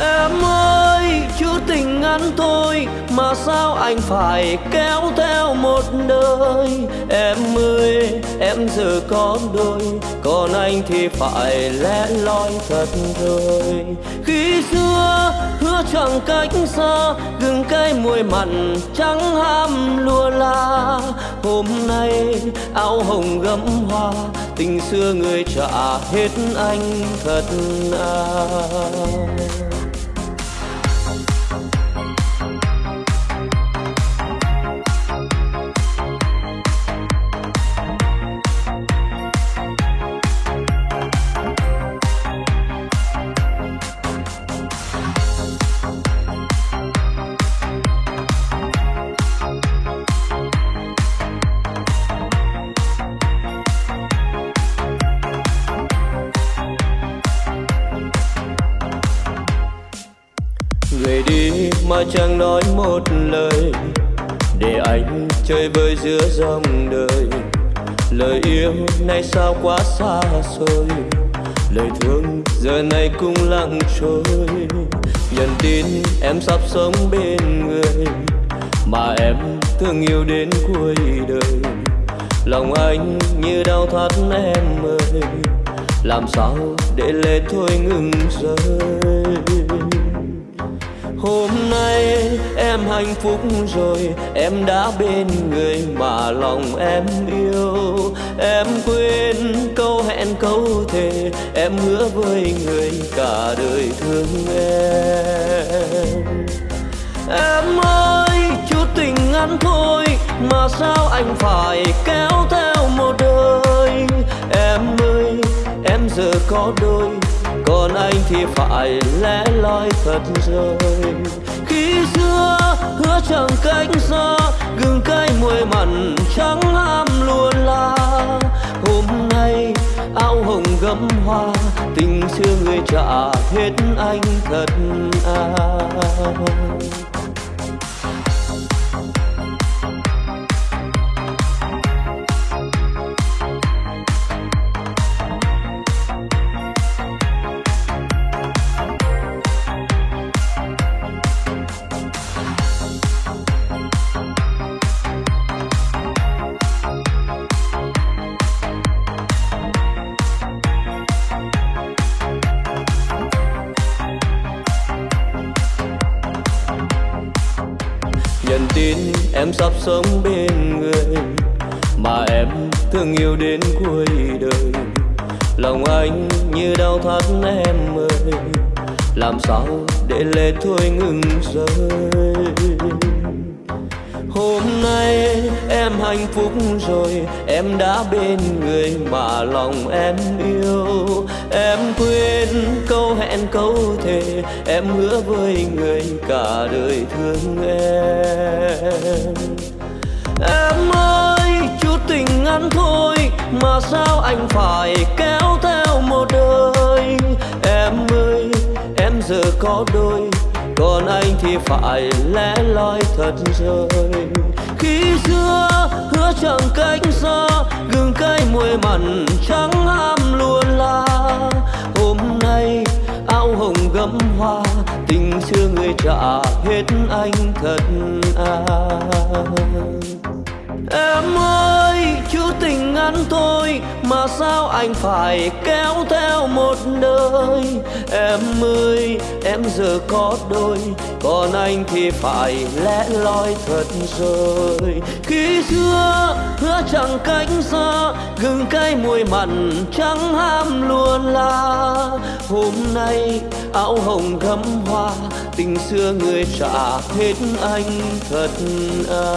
Em ơi, chữ tình ngắn thôi Mà sao anh phải kéo theo một đời Em ơi, em giờ có đôi, Còn anh thì phải lẽ loi thật rồi Khi xưa, hứa chẳng cách xa cái môi mặn trắng ham lùa la. Hôm nay áo hồng gấm hoa, Tình xưa người trả hết anh thật à mà chẳng nói một lời. Để anh chơi vơi giữa dòng đời. Lời yêu nay sao quá xa xôi. Lời thương giờ này cũng lặng trôi. Nhận tin em sắp sống bên người. Mà em thương yêu đến cuối đời. Lòng anh như đau thắt em ơi. Làm sao để lệ thôi ngừng rơi? Hôm nay em hạnh phúc rồi, Em đã bên người mà lòng em yêu. Em quên câu hẹn câu thề, Em hứa với người cả đời thương em. Em ơi, chút tình ngắn thôi Mà sao anh phải kéo theo một đời? Em ơi, em giờ có đôi còn anh thì phải lẽ loi thật rồi khi xưa hứa chẳng cách xa, gừng cay mùi mặn trắng ham luôn là. Hôm nay áo hồng gấm hoa, tình xưa người trả hết anh thật à. Nhận tin em sắp sống bên người mà em thương yêu đến cuối đời. Lòng anh như đau thắt em ơi, làm sao để lệ thôi ngừng rơi? Hôm nay em hạnh phúc rồi, em đã bên người mà lòng em yêu. Em quên em hẹn câu thề, em hứa với người cả đời thương em. Em ơi, chút tình ngắn thôi mà sao anh phải kéo theo một đời? Em ơi, em giờ có đôi, còn anh thì phải lẽ loi thật rồi khi xưa, hứa chẳng cách xa, gừng cay mùi mặn trắng ham trả hết anh thật à Mà sao anh phải kéo theo một nơi? Em ơi, em giờ có đôi Còn anh thì phải lẽ loi thật rồi Khi xưa hứa chẳng cách xa Gừng cay mùi mặn trắng ham luôn là. Hôm nay áo hồng gấm hoa Tình xưa người trả hết anh thật à.